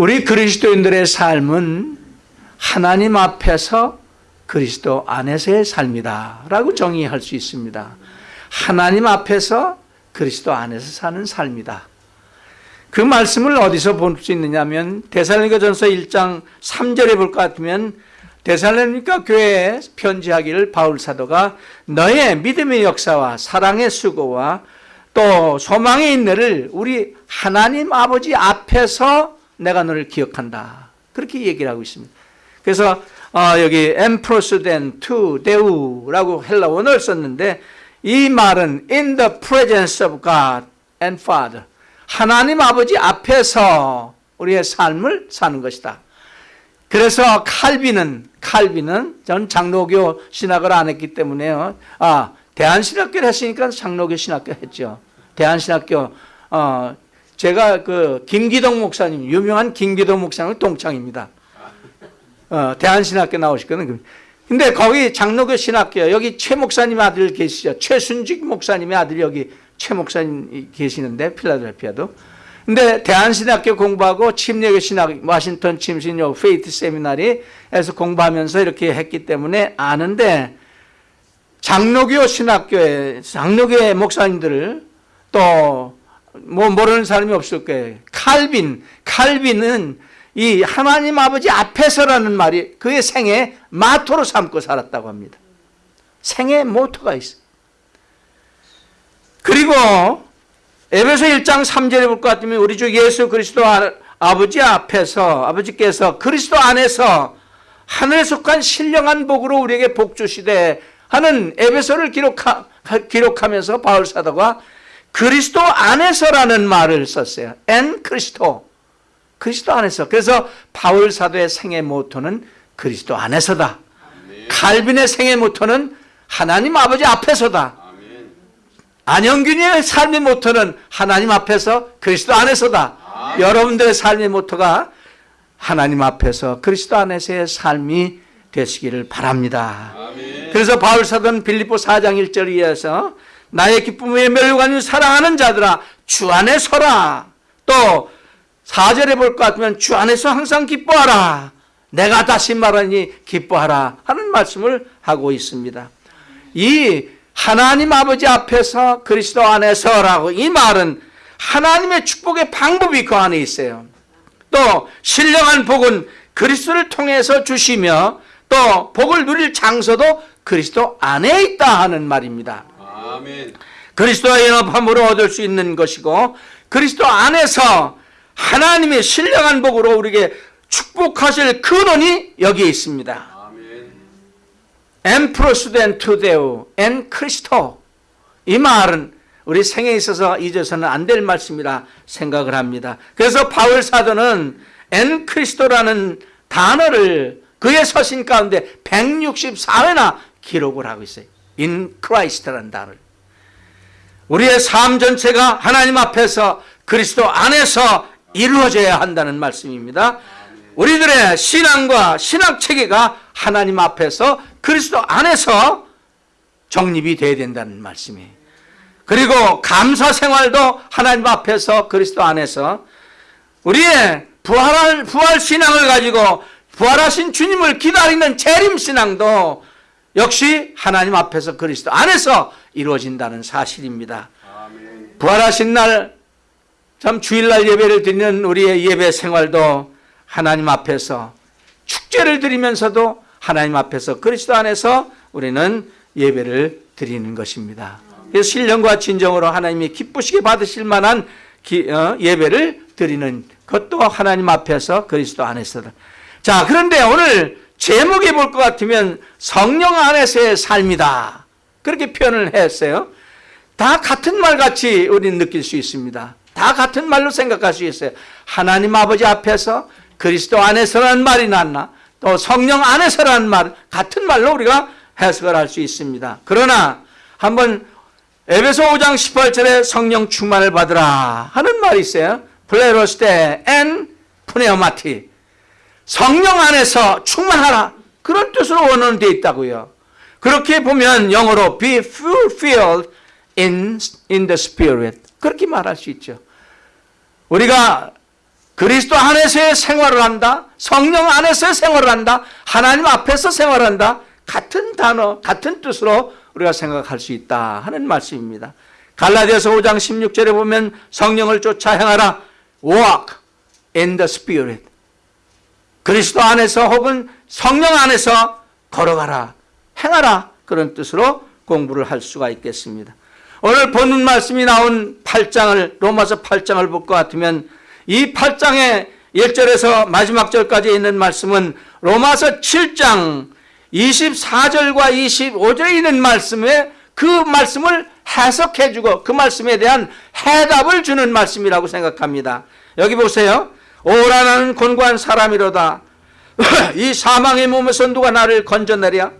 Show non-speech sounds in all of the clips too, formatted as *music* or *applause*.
우리 그리스도인들의 삶은 하나님 앞에서 그리스도 안에서의 삶이다 라고 정의할 수 있습니다. 하나님 앞에서 그리스도 안에서 사는 삶이다. 그 말씀을 어디서 볼 수 있느냐면 데살로니가 전서 1장 3절에 볼 것 같으면 데살로니가 교회에 편지하기를 바울 사도가 너의 믿음의 역사와 사랑의 수고와 또 소망의 인내를 우리 하나님 아버지 앞에서 내가 너를 기억한다. 그렇게 얘기를 하고 있습니다. 그래서 어, 여기 ἔμπροσθεν τοῦ Θεοῦ라고 헬라 원어를 썼는데 이 말은 in the presence of God and Father 하나님 아버지 앞에서 우리의 삶을 사는 것이다. 그래서 칼빈은 칼빈은 전 장로교 신학을 안 했기 때문에요. 아 대한신학교를 했으니까 장로교 신학교 했죠. 대한신학교 어 제가 그 김기동 목사님 유명한 김기동 목사님 동창입니다. 어 대한신학교 나오셨거든요. 근데 거기 장로교 신학교 여기 최 목사님 아들 계시죠. 최순직 목사님의 아들 여기 최 목사님 계시는데 필라델피아도. 근데 대한신학교 공부하고 침례교 신학 워싱턴 침신교 Faith Seminary에서 공부하면서 이렇게 했기 때문에 아는데 장로교 신학교에 장로교의 목사님들을 또 뭐 모르는 사람이 없을 거예요. 칼빈, 칼빈은 이 하나님 아버지 앞에서라는 말이 그의 생애 마토로 삼고 살았다고 합니다. 생애 모토가 있어요. 그리고 에베소 1장 3절에 볼 것 같으면 우리 주 예수 그리스도 아버지 앞에서 아버지께서 그리스도 안에서 하늘에 속한 신령한 복으로 우리에게 복 주시되 하는 에베소를 기록하, 기록하면서 바울 사도가 그리스도 안에서라는 말을 썼어요. 엔 그리스도. 그리스도 안에서. 그래서 바울 사도의 생애 모토는 그리스도 안에서다. 아멘. 칼빈의 생애 모토는 하나님 아버지 앞에서다. 아멘. 안영균의 삶의 모토는 하나님 앞에서 그리스도 안에서다. 아멘. 여러분들의 삶의 모토가 하나님 앞에서 그리스도 안에서의 삶이 되시기를 바랍니다. 그래서 바울 사도는 빌립보 4장 1절에 이어서 나의 기쁨에 멸관을 사랑하는 자들아 주 안에 서라. 또 4절에 볼 것 같으면 주 안에서 항상 기뻐하라. 내가 다시 말하니 기뻐하라 하는 말씀을 하고 있습니다. 이 하나님 아버지 앞에서 그리스도 안에서라고 이 말은 하나님의 축복의 방법이 그 안에 있어요. 또 신령한 복은 그리스도를 통해서 주시며 또 복을 누릴 장소도 그리스도 안에 있다 하는 말입니다. 그리스도와 연합함으로 얻을 수 있는 것이고 그리스도 안에서 하나님의 신령한 복으로 우리에게 축복하실 근원이 여기에 있습니다. 엠프로스덴 투데우 엔 크리스토 이 말은 우리 생에 있어서 잊어서는 안 될 말씀이라 생각을 합니다. 그래서 바울 사도는 엔 크리스토라는 단어를 그의 서신 가운데 164회나 기록을 하고 있어요. in Christ라는 단어를. 우리의 삶 전체가 하나님 앞에서 그리스도 안에서 이루어져야 한다는 말씀입니다. 우리들의 신앙과 신학 체계가 하나님 앞에서 그리스도 안에서 정립이 되어야 된다는 말씀이에요. 그리고 감사 생활도 하나님 앞에서 그리스도 안에서 우리의 부활, 부활 신앙을 가지고 부활하신 주님을 기다리는 재림 신앙도 역시 하나님 앞에서 그리스도 안에서 이루어진다는 사실입니다. 아멘. 부활하신 날, 참 주일날 예배를 드리는 우리의 예배 생활도 하나님 앞에서 축제를 드리면서도 하나님 앞에서 그리스도 안에서 우리는 예배를 드리는 것입니다. 그래서 신령과 진정으로 하나님이 기쁘시게 받으실 만한 기, 어, 예배를 드리는 것도 하나님 앞에서 그리스도 안에서다. 자, 그런데 오늘 제목에 볼 것 같으면 성령 안에서의 삶이다. 그렇게 표현을 했어요. 다 같은 말 같이 우리는 느낄 수 있습니다. 다 같은 말로 생각할 수 있어요. 하나님 아버지 앞에서 그리스도 안에서라는 말이 낫나 또 성령 안에서라는 말 같은 말로 우리가 해석을 할 수 있습니다. 그러나 한번 에베소 5장 18절에 성령 충만을 받으라 하는 말이 있어요. 플레로스테 엔 푸네오마티 성령 안에서 충만하라. 그런 뜻으로 원어는 되어 있다고요. 그렇게 보면 영어로 be fulfilled in, in the spirit. 그렇게 말할 수 있죠. 우리가 그리스도 안에서의 생활을 한다. 성령 안에서의 생활을 한다. 하나님 앞에서 생활한다. 같은 단어, 같은 뜻으로 우리가 생각할 수 있다 하는 말씀입니다. 갈라디아서 5장 16절에 보면 성령을 쫓아 행하라. walk in the spirit. 그리스도 안에서 혹은 성령 안에서 걸어가라. 행하라. 그런 뜻으로 공부를 할 수가 있겠습니다. 오늘 본문 말씀이 나온 8장을 로마서 8장을 볼 것 같으면 이 8장의 1절에서 마지막 절까지 있는 말씀은 로마서 7장 24절과 25절에 있는 말씀에 그 말씀을 해석해 주고 그 말씀에 대한 해답을 주는 말씀이라고 생각합니다. 여기 보세요. 오라 나는 곤고한 사람이로다. *laughs* 이 사망의 몸에서 누가 나를 건져내랴?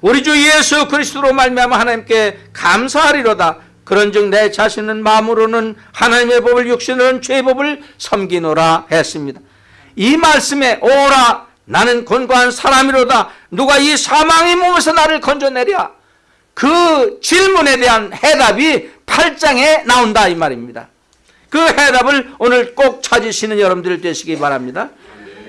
우리 주 예수 그리스도로 말미암아 하나님께 감사하리로다. 그런즉 내 자신은 마음으로는 하나님의 법을 육신으로는 죄의 법을 섬기노라 했습니다. 이 말씀에 오라 나는 곤고한 사람이로다. 누가 이 사망의 몸에서 나를 건져내랴? 그 질문에 대한 해답이 8장에 나온다 이 말입니다. 그 해답을 오늘 꼭 찾으시는 여러분들 되시기 바랍니다.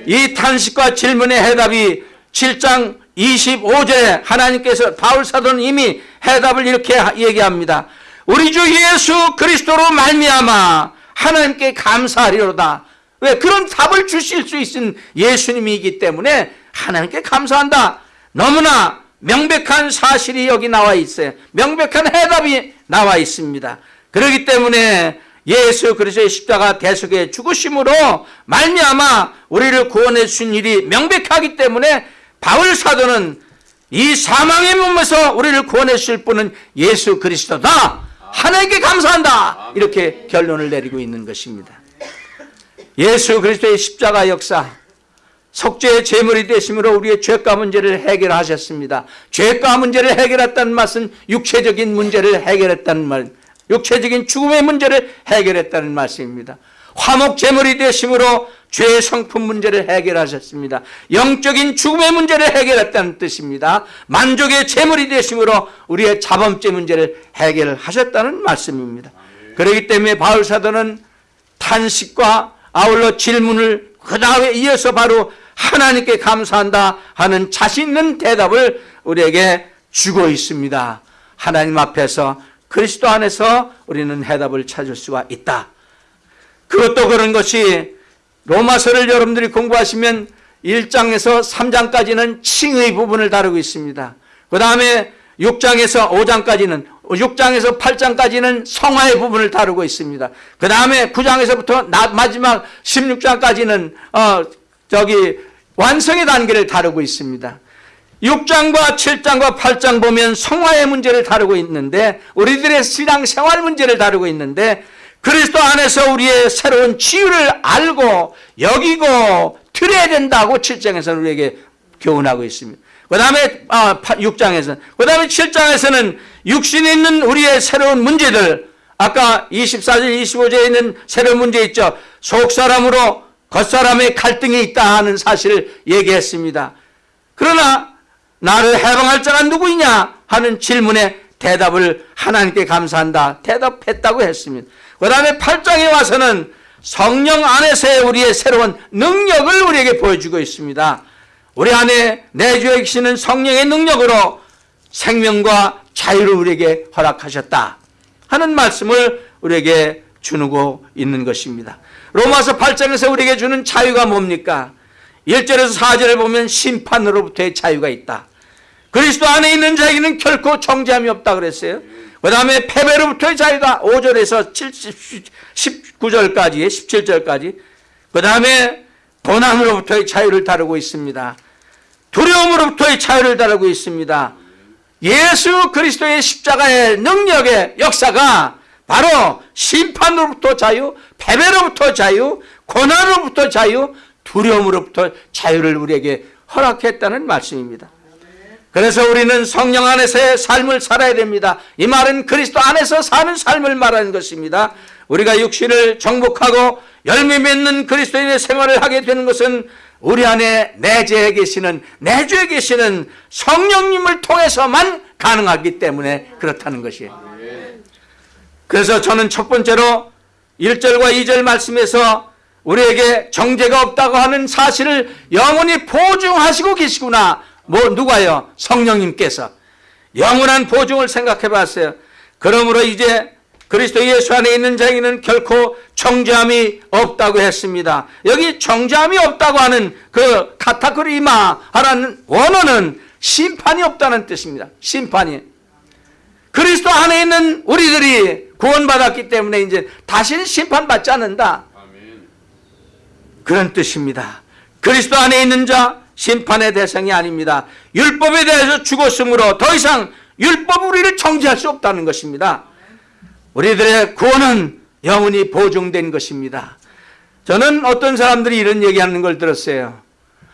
이 탄식과 질문의 해답이 7장 25절에 하나님께서 바울 사도는 이미 해답을 이렇게 얘기합니다. 우리 주 예수 그리스도로 말미암아 하나님께 감사하리로다. 왜 그런 답을 주실 수 있는 예수님이기 때문에 하나님께 감사한다. 너무나 명백한 사실이 여기 나와 있어요. 명백한 해답이 나와 있습니다. 그렇기 때문에 예수 그리스도의 십자가 대속의 죽으심으로 말미암아 우리를 구원해 주신 일이 명백하기 때문에 바울 사도는 이 사망의 몸에서 우리를 구원해 주실 분은 예수 그리스도다. 하나님께 감사한다. 이렇게 결론을 내리고 있는 것입니다. 예수 그리스도의 십자가 역사 속죄의 제물이 되심으로 우리의 죄가 문제를 해결하셨습니다. 죄가 문제를 해결했다는 말은 육체적인 문제를 해결했다는 말, 육체적인 죽음의 문제를 해결했다는 말씀입니다. 화목 제물이 되심으로 죄의 성품 문제를 해결하셨습니다. 영적인 죽음의 문제를 해결했다는 뜻입니다. 만족의 제물이 되심으로 우리의 자범죄 문제를 해결하셨다는 말씀입니다. 그렇기 때문에 바울 사도는 탄식과 아울러 질문을 그 다음에 이어서 바로 하나님께 감사한다 하는 자신 있는 대답을 우리에게 주고 있습니다. 하나님 앞에서 그리스도 안에서 우리는 해답을 찾을 수가 있다. 그것도 그런 것이 로마서를 여러분들이 공부하시면 1장에서 3장까지는 칭의 부분을 다루고 있습니다. 그 다음에 6장에서 5장까지는 6장에서 8장까지는 성화의 부분을 다루고 있습니다. 그 다음에 9장에서부터 마지막 16장까지는 어 저기 완성의 단계를 다루고 있습니다. 6장과 7장과 8장 보면 성화의 문제를 다루고 있는데 우리들의 신앙 생활 문제를 다루고 있는데 그리스도 안에서 우리의 새로운 치유를 알고 여기고 드려야 된다고 7장에서는 우리에게 교훈하고 있습니다. 그 다음에 아, 6장에서는 그 다음에 7장에서는 육신에 있는 우리의 새로운 문제들 아까 24절 25절에 있는 새로운 문제 있죠. 속사람으로 겉사람의 갈등이 있다 하는 사실을 얘기했습니다. 그러나 나를 해방할 자가 누구이냐 하는 질문에 대답을 하나님께 감사한다. 대답했다고 했습니다. 그 다음에 8장에 와서는 성령 안에서의 우리의 새로운 능력을 우리에게 보여주고 있습니다. 우리 안에 내주에 계시는 성령의 능력으로 생명과 자유를 우리에게 허락하셨다 하는 말씀을 우리에게 주고 있는 것입니다. 로마서 8장에서 우리에게 주는 자유가 뭡니까? 1절에서 4절을 보면 심판으로부터의 자유가 있다. 그리스도 안에 있는 자에게는 결코 정죄함이 없다 그랬어요. 그 다음에 패배로부터의 자유다. 5절에서 19절까지, 17절까지. 그 다음에 고난으로부터의 자유를 다루고 있습니다. 두려움으로부터의 자유를 다루고 있습니다. 예수 그리스도의 십자가의 능력의 역사가 바로 심판으로부터 자유, 패배로부터 자유, 고난으로부터 자유, 두려움으로부터 자유를 우리에게 허락했다는 말씀입니다. 그래서 우리는 성령 안에서의 삶을 살아야 됩니다. 이 말은 그리스도 안에서 사는 삶을 말하는 것입니다. 우리가 육신을 정복하고 열매 맺는 그리스도인의 생활을 하게 되는 것은 우리 안에 내재해 계시는 내주에 계시는 성령님을 통해서만 가능하기 때문에 그렇다는 것이에요. 그래서 저는 첫 번째로 1절과 2절 말씀에서 우리에게 정죄가 없다고 하는 사실을 영원히 보증하시고 계시구나. 뭐 누가요? 성령님께서 영원한 보증을 생각해 봤어요. 그러므로 이제 그리스도 예수 안에 있는 자에게는 결코 정죄함이 없다고 했습니다. 여기 정죄함이 없다고 하는 그 카타크리마 하라는 원어는 심판이 없다는 뜻입니다. 심판이. 그리스도 안에 있는 우리들이 구원받았기 때문에 이제 다시는 심판받지 않는다. 그런 뜻입니다. 그리스도 안에 있는 자 심판의 대상이 아닙니다. 율법에 대해서 죽었으므로 더 이상 율법 우리를 정죄할 수 없다는 것입니다. 우리들의 구원은 영원히 보증된 것입니다. 저는 어떤 사람들이 이런 얘기하는 걸 들었어요.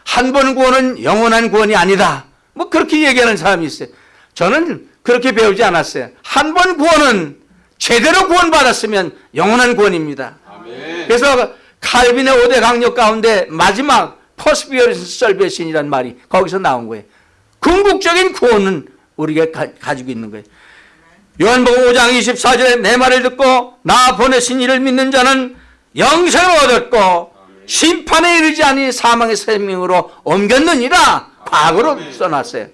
한 번 구원은 영원한 구원이 아니다. 뭐 그렇게 얘기하는 사람이 있어요. 저는 그렇게 배우지 않았어요. 한 번 구원은 제대로 구원받았으면 영원한 구원입니다. 아멘. 그래서 칼빈의 5대 강령 가운데 마지막 perseverance salvation이란 말이 거기서 나온 거예요. 궁극적인 구원은 우리가 가, 지고 있는 거예요. 요한복음 5장 24절에 내 말을 듣고 나 보내신 이를 믿는 자는 영생을 얻었고 심판에 이르지 아니 사망의 생명으로 옮겼느니라 과거로 써놨어요.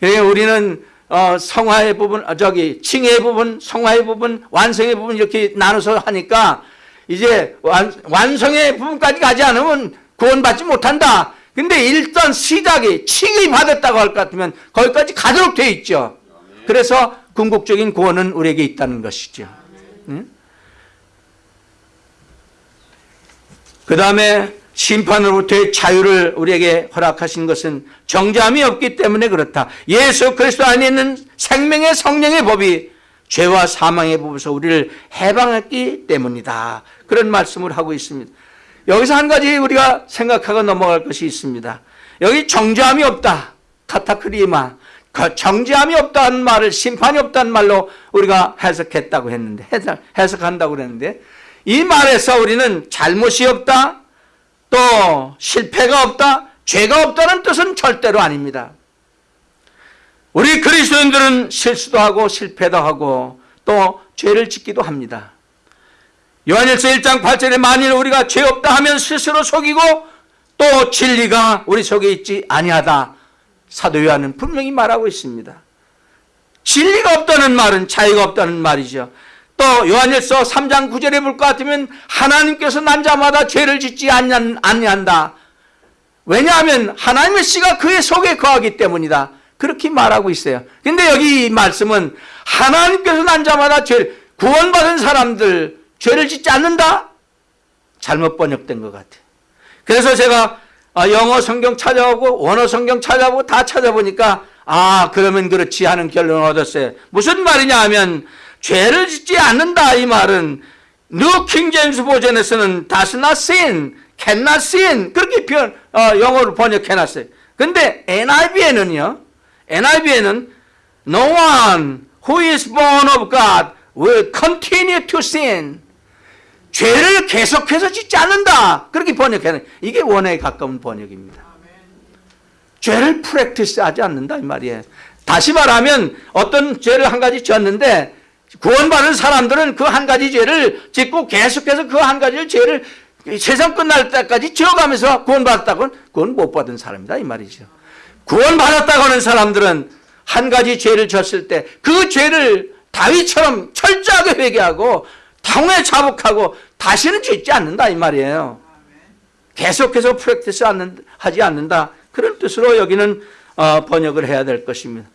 그래 우리는 어, 성화의 부분, 어, 저기 칭의 부분, 성화의 부분, 완성의 부분 이렇게 나눠서 하니까 이제 완, 완성의 부분까지 가지 않으면 구원받지 못한다. 근데 일단 시작이 칭의 받았다고 할 것 같으면 거기까지 가도록 돼 있죠. 그래서 궁극적인 구원은 우리에게 있다는 것이죠. 응? 그 다음에 심판으로부터의 자유를 우리에게 허락하신 것은 정죄함이 없기 때문에 그렇다. 예수 그리스도 안에 있는 생명의 성령의 법이 죄와 사망의 법에서 우리를 해방했기 때문이다. 그런 말씀을 하고 있습니다. 여기서 한 가지 우리가 생각하고 넘어갈 것이 있습니다. 여기 정죄함이 없다. 카타크리마. 그 정죄함이 없다는 말을 심판이 없다는 말로 우리가 해석했다고 했는데 해석, 한다고 그랬는데 이 말에서 우리는 잘못이 없다 또 실패가 없다 죄가 없다는 뜻은 절대로 아닙니다 우리 그리스도인들은 실수도 하고 실패도 하고 또 죄를 짓기도 합니다 요한일서 1장 8절에 만일 우리가 죄 없다 하면 스스로 속이고 또 진리가 우리 속에 있지 아니하다 사도 요한은 분명히 말하고 있습니다. 진리가 없다는 말은 자유가 없다는 말이죠. 또 요한일서 3장 9절에 볼 것 같으면 하나님께서 난 자마다 죄를 짓지 아니한다. 왜냐하면 하나님의 씨가 그의 속에 거하기 때문이다. 그렇게 말하고 있어요. 근데 여기 이 말씀은 하나님께서 난 자마다 죄 구원받은 사람들 죄를 짓지 않는다? 잘못 번역된 것 같아요. 그래서 제가 아, 영어 성경 찾아오고 원어 성경 찾아보고 다 찾아보니까 아 그러면 그렇지 하는 결론을 얻었어요. 무슨 말이냐 하면 죄를 짓지 않는다 이 말은 New King James Version에서는 does not sin, cannot sin 그렇게 표현 어, 영어로 번역해놨어요. 근데 NIV에는요. NIV에는 no one who is born of God will continue to sin. 죄를 계속해서 짓지 않는다. 그렇게 번역해는 이게 원어에 가까운 번역입니다. 죄를 프랙티스 하지 않는다 이 말이에요. 다시 말하면 어떤 죄를 한 가지 지었는데 구원받은 사람들은 그 한 가지 죄를 짓고 계속해서 그 한 가지 죄를 세상 끝날 때까지 지어가면서 구원받았다고는 그건 못 받은 사람이다 이 말이죠. 구원받았다고 하는 사람들은 한 가지 죄를 졌을 때 그 죄를 다윗처럼 철저하게 회개하고 당에 자복하고 다시는 짓지 않는다 이 말이에요. 계속해서 프랙티스 하지 않는다. 그런 뜻으로 여기는 어, 번역을 해야 될 것입니다.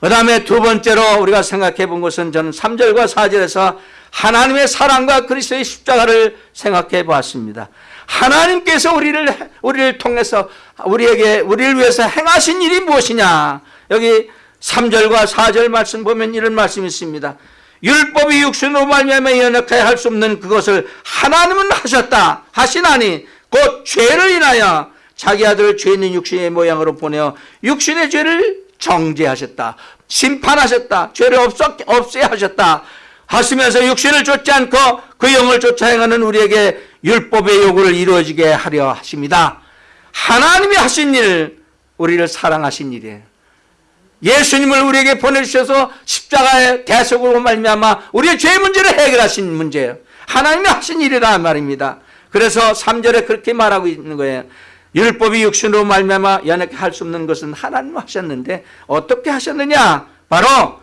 그 다음에 두 번째로 우리가 생각해 본 것은 저는 3절과 4절에서 하나님의 사랑과 그리스도의 십자가를 생각해 보았습니다. 하나님께서 우리를, 우리를 통해서 우리에게, 우리를 위해서 행하신 일이 무엇이냐. 여기 3절과 4절 말씀 보면 이런 말씀이 있습니다. 율법이 육신으로 말미암아 연약하여 할 수 없는 그것을 하나님은 하셨다 하시나니 곧 죄를 인하여 자기 아들을 죄 있는 육신의 모양으로 보내어 육신의 죄를 정죄하셨다 심판하셨다 죄를 없어, 없애 하셨다 하시면서 육신을 쫓지 않고 그 영을 쫓아 행하는 우리에게 율법의 요구를 이루어지게 하려 하십니다. 하나님이 하신 일 우리를 사랑하신 일이에요 예수님을 우리에게 보내주셔서 십자가의 대속으로 말미암아 우리의 죄 문제를 해결하신 문제예요. 하나님이 하신 일이라 말입니다. 그래서 3절에 그렇게 말하고 있는 거예요. 율법이 육신으로 말미암아 연약해 할 수 없는 것은 하나님 하셨는데 어떻게 하셨느냐? 바로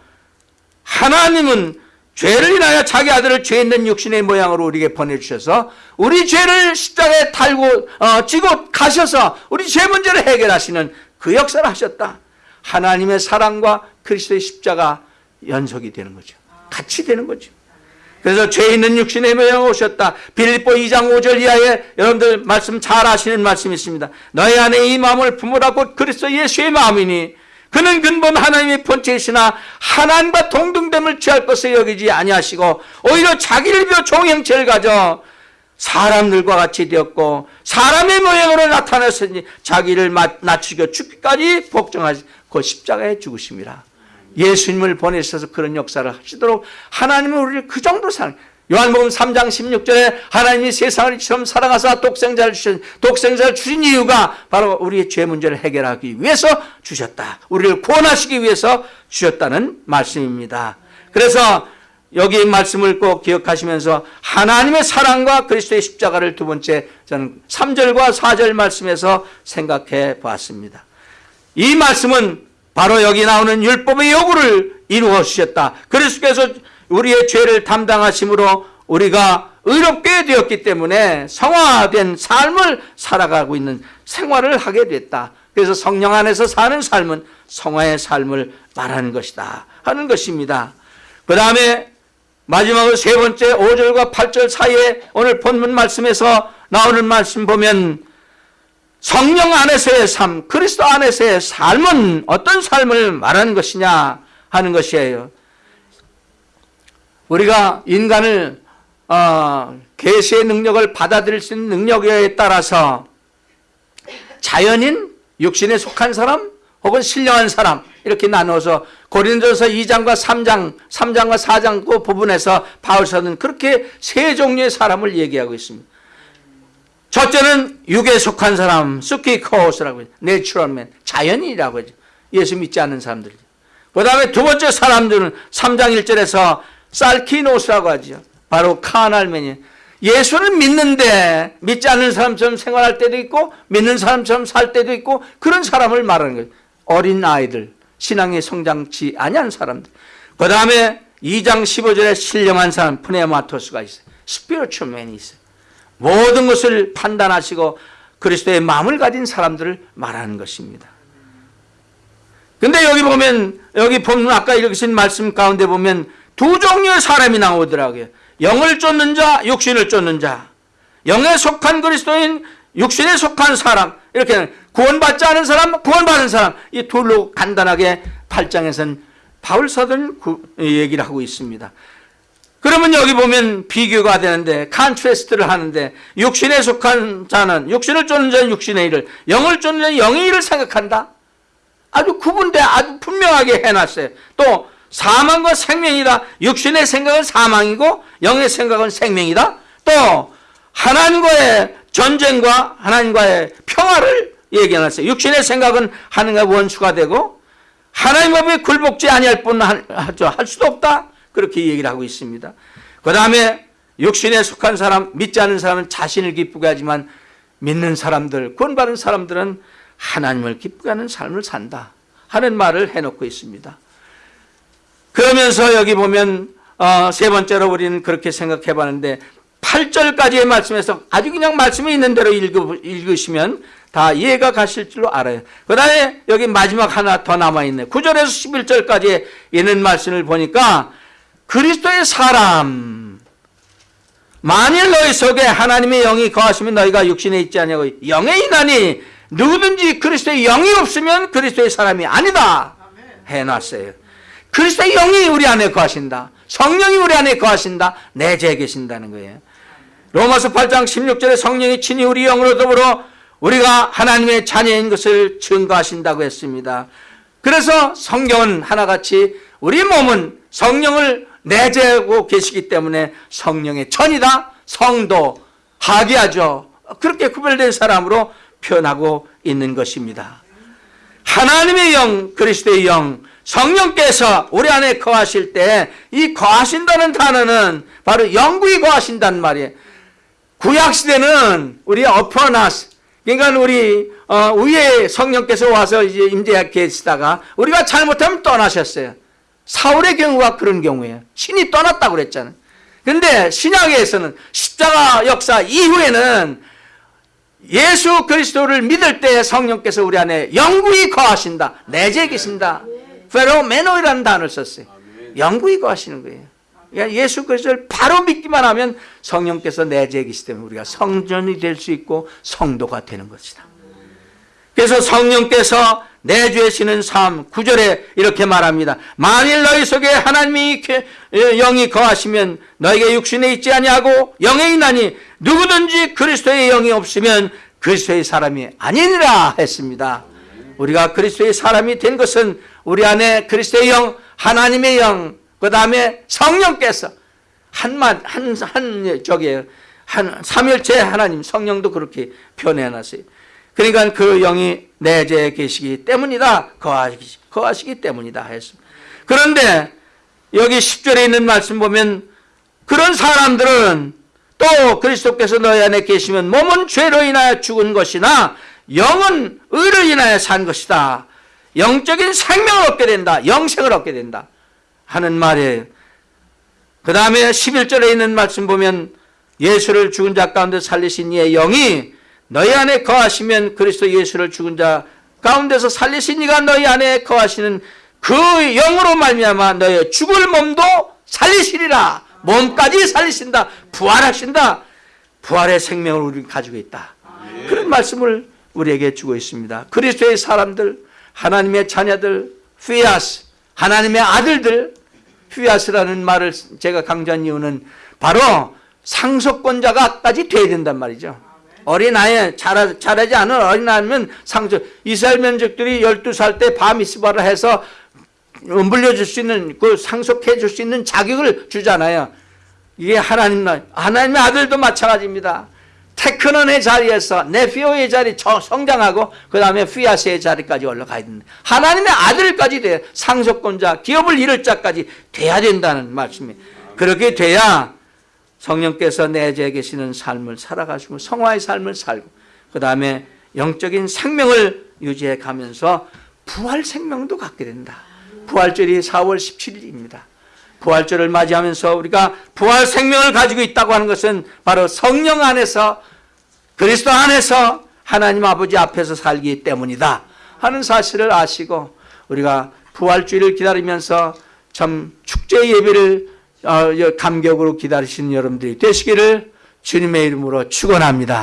하나님은 죄를 인하여 자기 아들을 죄 있는 육신의 모양으로 우리에게 보내주셔서 우리 죄를 십자가에 달고 어, 지고 가셔서 우리 죄 문제를 해결하시는 그 역사를 하셨다. 하나님의 사랑과 그리스도의 십자가 연속이 되는 거죠. 같이 되는 거죠. 그래서 죄 있는 육신의 모양으로 오셨다. 빌립보 2장 5절 이하에 여러분들 말씀 잘 아시는 말씀이 있습니다. 너희 안에 이 마음을 품으라 곧 그리스도 예수의 마음이니 그는 근본 하나님의 본체이시나 하나님과 동등됨을 취할 것을 여기지 아니하시고 오히려 자기를 비워 종형체를 가져 사람들과 같이 되었고 사람의 모양으로 나타났으니 자기를 낮추겨 죽기까지 복종하시 고 십자가에 죽으심이라. 예수님을 보내셔서 그런 역사를 하시도록 하나님은 우리를 그 정도로 사랑 요한복음 3장 16절에 하나님이 세상을 이처럼 사랑하사 독생자를 주신 독생자를 주신 이유가 바로 우리의 죄 문제를 해결하기 위해서 주셨다. 우리를 구원하시기 위해서 주셨다는 말씀입니다. 그래서 여기 말씀을 꼭 기억하시면서 하나님의 사랑과 그리스도의 십자가를 두 번째 저는 3절과 4절 말씀에서 생각해 보았습니다. 이 말씀은 바로 여기 나오는 율법의 요구를 이루어 주셨다. 그리스도께서 우리의 죄를 담당하심으로 우리가 의롭게 되었기 때문에 성화된 삶을 살아가고 있는 생활을 하게 됐다. 그래서 성령 안에서 사는 삶은 성화의 삶을 말하는 것이다 하는 것입니다. 그 다음에 마지막으로 세 번째 5절과 8절 사이에 오늘 본문 말씀에서 나오는 말씀 보면 성령 안에서의 삶, 그리스도 안에서의 삶은 어떤 삶을 말하는 것이냐 하는 것이에요. 우리가 인간을 어, 계시의 능력을 받아들일 수 있는 능력에 따라서 자연인, 육신에 속한 사람, 혹은 신령한 사람 이렇게 나눠서 고린도서 2장과 3장, 3장과 4장 그 부분에서 바울서는 그렇게 세 종류의 사람을 얘기하고 있습니다. 첫째는 육에 속한 사람, 스키코스라고 해요. 내추럴맨, 자연인이라고 하죠. 예수 믿지 않는 사람들이죠. 그 다음에 두 번째 사람들은 3장 1절에서 살키노스라고 하죠. 바로 카날맨이 예수를 믿는데 믿지 않는 사람처럼 생활할 때도 있고 믿는 사람처럼 살 때도 있고 그런 사람을 말하는 거예요. 어린 아이들, 신앙의 성장치 아니한 사람들. 그 다음에 2장 15절에 신령한 사람 푸네마토스가 있어요. 스피리추맨이 있어요. 모든 것을 판단하시고 그리스도의 마음을 가진 사람들을 말하는 것입니다. 근데 여기 보면 여기 보면 아까 읽으신 말씀 가운데 보면 두 종류의 사람이 나오더라고요. 영을 쫓는 자, 육신을 쫓는 자. 영에 속한 그리스도인, 육신에 속한 사람. 이렇게 구원받지 않은 사람, 구원받은 사람. 이 둘로 간단하게 8장에서는 바울 사도는 얘기를 하고 있습니다. 그러면 여기 보면 비교가 되는데 칸트레스트를 하는데 육신에 속한 자는 육신을 쫓는 자는 육신의 일을 영을 쫓는 자는 영의 일을 생각한다. 아주 구분돼 아주 분명하게 해놨어요. 또 사망과 생명이다. 육신의 생각은 사망이고 영의 생각은 생명이다. 또 하나님과의 전쟁과 하나님과의 평화를 얘기해놨어요. 육신의 생각은 하나님과 원수가 되고 하나님 앞에 굴복지 아니할 뿐 할 수도 없다. 그렇게 얘기를 하고 있습니다. 그 다음에 육신에 속한 사람, 믿지 않는 사람은 자신을 기쁘게 하지만 믿는 사람들, 구원받은 사람들은 하나님을 기쁘게 하는 삶을 산다. 하는 말을 해놓고 있습니다. 그러면서 여기 보면 어, 세 번째로 우리는 그렇게 생각해 봤는데 8절까지의 말씀에서 아주 그냥 말씀이 있는 대로 읽으, 읽으시면 다 이해가 가실 줄로 알아요. 그 다음에 여기 마지막 하나 더 남아있네. 9절에서 11절까지 있는 말씀을 보니까 그리스도의 사람 만일 너희 속에 하나님의 영이 거하시면 너희가 육신에 있지 아니하고 영에 있나니 누구든지 그리스도의 영이 없으면 그리스도의 사람이 아니다 해놨어요. 그리스도의 영이 우리 안에 거하신다. 성령이 우리 안에 거하신다. 내재해 계신다는 거예요. 로마서 8장 16절에 성령이 친히 우리 영으로 더불어 우리가 하나님의 자녀인 것을 증거하신다고 했습니다. 그래서 성경은 하나같이 우리 몸은 성령을 내재하고 계시기 때문에 성령의 천이다. 성도, 하기하죠. 그렇게 구별된 사람으로 표현하고 있는 것입니다. 하나님의 영, 그리스도의 영, 성령께서 우리 안에 거하실 때 이 거하신다는 단어는 바로 영구히 거하신다는 말이에요. 구약 시대는 우리 어퍼나스 그러니까 우리 어, 위에 성령께서 와서 이제 임재하게 계시다가 우리가 잘못하면 떠나셨어요. 사울의 경우가 그런 경우예요. 신이 떠났다고 그랬잖아요. 근데 신약에서는 십자가 역사 이후에는 예수 그리스도를 믿을 때 성령께서 우리 안에 영구히 거하신다. 내재 계신다. 페로메노이라는 단어를 썼어요. 영구히 거하시는 거예요. 그러니까 예수 그리스도를 바로 믿기만 하면 성령께서 내재 계시기 때문에 우리가 성전이 될 수 있고 성도가 되는 것이다. 그래서 성령께서 내주시는 삶, 구절에 이렇게 말합니다. 만일 너희 속에 하나님이 영이 거하시면 너에게 육신에 있지 아니하고 영에 있나니 누구든지 그리스도의 영이 없으면 그리스도의 사람이 아니니라 했습니다. 우리가 그리스도의 사람이 된 것은 우리 안에 그리스도의 영, 하나님의 영, 그 다음에 성령께서 한만 한한 저기 한 삼일체 하나님 성령도 그렇게 표현해 놨어요. 그러니까 그 영이 내재해 계시기 때문이다. 거하시기, 거하시기 때문이다 했습니다. 그런데 여기 10절에 있는 말씀 보면 그런 사람들은 또 그리스도께서 너희 안에 계시면 몸은 죄로 인하여 죽은 것이나 영은 의를 인하여 산 것이다. 영적인 생명을 얻게 된다. 영생을 얻게 된다. 하는 말이에요. 그 다음에 11절에 있는 말씀 보면 예수를 죽은 자 가운데 살리신 이의 영이 너희 안에 거하시면 그리스도 예수를 죽은 자 가운데서 살리신 이가 너희 안에 거하시는 그 영으로 말미암아 너의 죽을 몸도 살리시리라. 몸까지 살리신다. 부활하신다. 부활의 생명을 우리 가지고 있다. 그런 말씀을 우리에게 주고 있습니다. 그리스도의 사람들 하나님의 자녀들 피아스 하나님의 아들들. 피아스라는 말을 제가 강조한 이유는 바로 상속권자가까지 돼야 된단 말이죠 어린아이 자라, 자라지 않은 어린아이면 상처 이스라엘 민족들이 12살 때 바미스바를 해서 물려줄 수 있는 그 상속해 줄 수 있는 자격을 주잖아요. 이게 하나님 하나님의 아들도 마찬가지입니다. 테크논의 자리에서 네피오의 자리 성장하고 그 다음에 피아스의 자리까지 올라가야 된다. 하나님의 아들까지 돼야 상속권자 기업을 이룰 자까지 돼야 된다는 말씀이에요 그렇게 돼야 성령께서 내재해 계시는 삶을 살아가시고 성화의 삶을 살고 그 다음에 영적인 생명을 유지해 가면서 부활 생명도 갖게 된다. 부활절이 4월 17일입니다. 부활절을 맞이하면서 우리가 부활 생명을 가지고 있다고 하는 것은 바로 성령 안에서 그리스도 안에서 하나님 아버지 앞에서 살기 때문이다 하는 사실을 아시고 우리가 부활주의를 기다리면서 참 축제 예배를 어, 감격으로 기다리시는 여러분들이 되시기를 주님의 이름으로 축원합니다.